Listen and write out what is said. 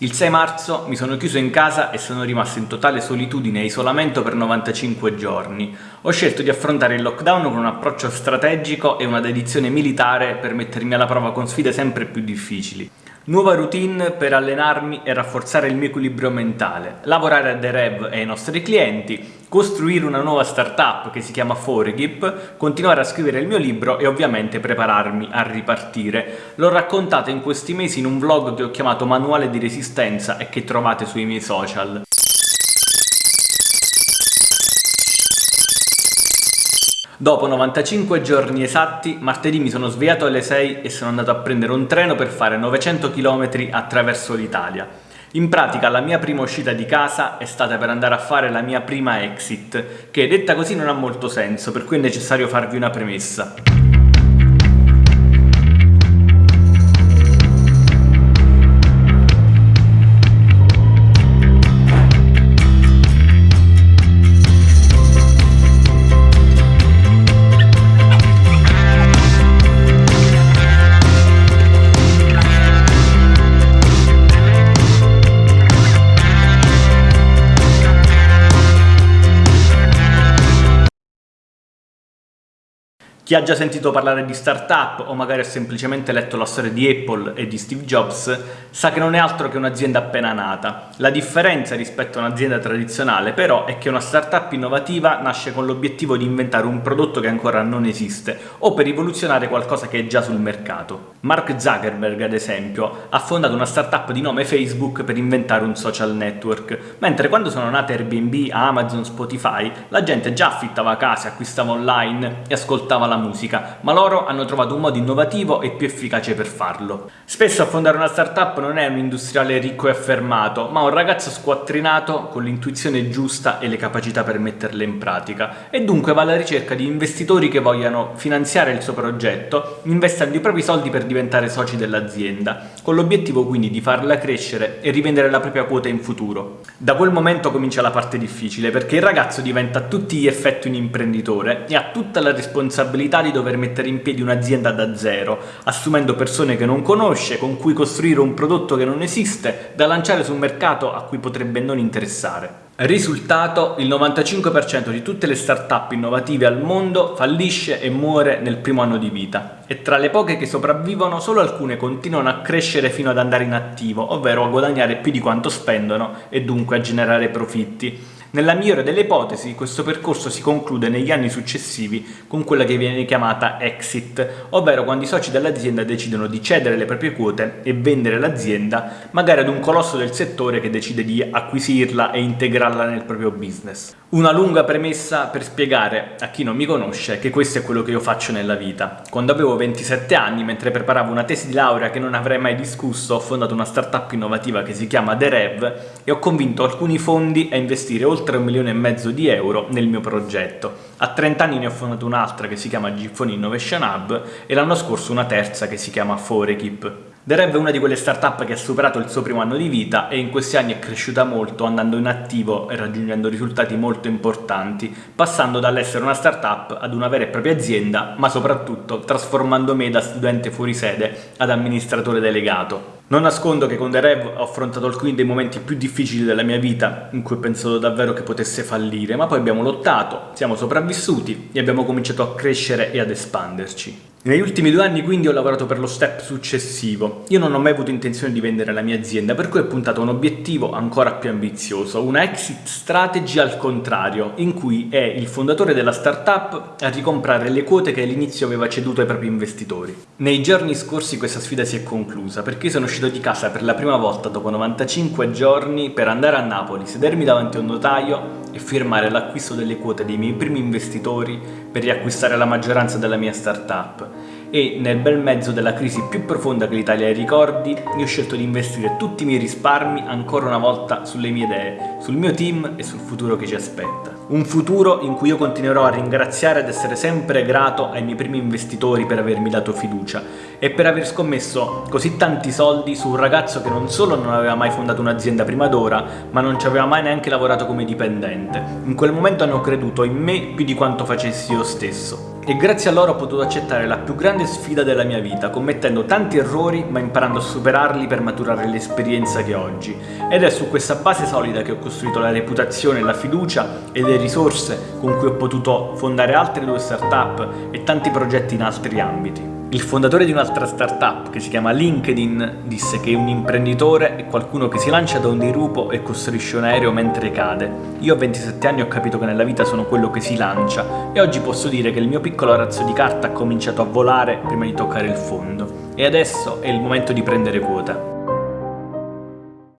Il 6 marzo mi sono chiuso in casa e sono rimasto in totale solitudine e isolamento per 95 giorni. Ho scelto di affrontare il lockdown con un approccio strategico e una dedizione militare per mettermi alla prova con sfide sempre più difficili. Nuova routine per allenarmi e rafforzare il mio equilibrio mentale, lavorare a The Rev e ai nostri clienti, costruire una nuova startup che si chiama Forgip, continuare a scrivere il mio libro e ovviamente prepararmi a ripartire. L'ho raccontato in questi mesi in un vlog che ho chiamato Manuale di Resistenza e che trovate sui miei social. Dopo 95 giorni esatti, martedì mi sono svegliato alle 6 e sono andato a prendere un treno per fare 900 km attraverso l'Italia. In pratica la mia prima uscita di casa è stata per andare a fare la mia prima exit, che detta così non ha molto senso, per cui è necessario farvi una premessa. Chi ha già sentito parlare di startup o magari ha semplicemente letto la storia di Apple e di Steve Jobs sa che non è altro che un'azienda appena nata. La differenza rispetto a un'azienda tradizionale però è che una startup innovativa nasce con l'obiettivo di inventare un prodotto che ancora non esiste o per rivoluzionare qualcosa che è già sul mercato. Mark Zuckerberg ad esempio ha fondato una startup di nome Facebook per inventare un social network, mentre quando sono nate Airbnb, Amazon, Spotify la gente già affittava case, acquistava online e ascoltava la musica, ma loro hanno trovato un modo innovativo e più efficace per farlo. Spesso a fondare una startup non è un industriale ricco e affermato, ma un ragazzo squattrinato con l'intuizione giusta e le capacità per metterle in pratica, e dunque va alla ricerca di investitori che vogliano finanziare il suo progetto, investendo i propri soldi per diventare soci dell'azienda, con l'obiettivo quindi di farla crescere e rivendere la propria quota in futuro. Da quel momento comincia la parte difficile, perché il ragazzo diventa a tutti gli effetti un imprenditore e ha tutta la responsabilità possibilità di dover mettere in piedi un'azienda da zero, assumendo persone che non conosce, con cui costruire un prodotto che non esiste, da lanciare su un mercato a cui potrebbe non interessare. Risultato, il 95% di tutte le start-up innovative al mondo fallisce e muore nel primo anno di vita e tra le poche che sopravvivono solo alcune continuano a crescere fino ad andare in attivo, ovvero a guadagnare più di quanto spendono e dunque a generare profitti. Nella migliore delle ipotesi questo percorso si conclude negli anni successivi con quella che viene chiamata exit, ovvero quando i soci dell'azienda decidono di cedere le proprie quote e vendere l'azienda magari ad un colosso del settore che decide di acquisirla e integrarla nel proprio business. Una lunga premessa per spiegare a chi non mi conosce che questo è quello che io faccio nella vita. Quando avevo 27 anni, mentre preparavo una tesi di laurea che non avrei mai discusso, ho fondato una startup innovativa che si chiama The Rev e ho convinto alcuni fondi a investire oltre un milione e mezzo di euro nel mio progetto. A 30 anni ne ho fondato un'altra che si chiama Gphone Innovation Hub e l'anno scorso una terza che si chiama Forekip. The Rev è una di quelle startup che ha superato il suo primo anno di vita e in questi anni è cresciuta molto andando in attivo e raggiungendo risultati molto importanti, passando dall'essere una startup ad una vera e propria azienda, ma soprattutto trasformando me da studente fuori sede ad amministratore delegato. Non nascondo che con The Rev ho affrontato alcuni dei momenti più difficili della mia vita in cui ho pensato davvero che potesse fallire, ma poi abbiamo lottato, siamo sopravvissuti e abbiamo cominciato a crescere e ad espanderci. Negli ultimi due anni quindi ho lavorato per lo step successivo. Io non ho mai avuto intenzione di vendere la mia azienda, per cui ho puntato a un obiettivo ancora più ambizioso, una exit strategy al contrario, in cui è il fondatore della startup a ricomprare le quote che all'inizio aveva ceduto ai propri investitori. Nei giorni scorsi questa sfida si è conclusa, perché sono uscito di casa per la prima volta dopo 95 giorni per andare a Napoli, sedermi davanti a un notaio e firmare l'acquisto delle quote dei miei primi investitori per riacquistare la maggioranza della mia startup e nel bel mezzo della crisi più profonda che l'Italia ricordi io ho scelto di investire tutti i miei risparmi ancora una volta sulle mie idee, sul mio team e sul futuro che ci aspetta. Un futuro in cui io continuerò a ringraziare ed essere sempre grato ai miei primi investitori per avermi dato fiducia e per aver scommesso così tanti soldi su un ragazzo che non solo non aveva mai fondato un'azienda prima d'ora, ma non ci aveva mai neanche lavorato come dipendente. In quel momento hanno creduto in me più di quanto facessi io stesso. E grazie a loro ho potuto accettare la più grande sfida della mia vita, commettendo tanti errori ma imparando a superarli per maturare l'esperienza che ho oggi. Ed è su questa base solida che ho costruito la reputazione, la fiducia e le risorse con cui ho potuto fondare altre due startup e tanti progetti in altri ambiti. Il fondatore di un'altra startup che si chiama LinkedIn disse che un imprenditore è qualcuno che si lancia da un dirupo e costruisce un aereo mentre cade. Io a 27 anni ho capito che nella vita sono quello che si lancia e oggi posso dire che il mio piccolo razzo di carta ha cominciato a volare prima di toccare il fondo. E adesso è il momento di prendere quota.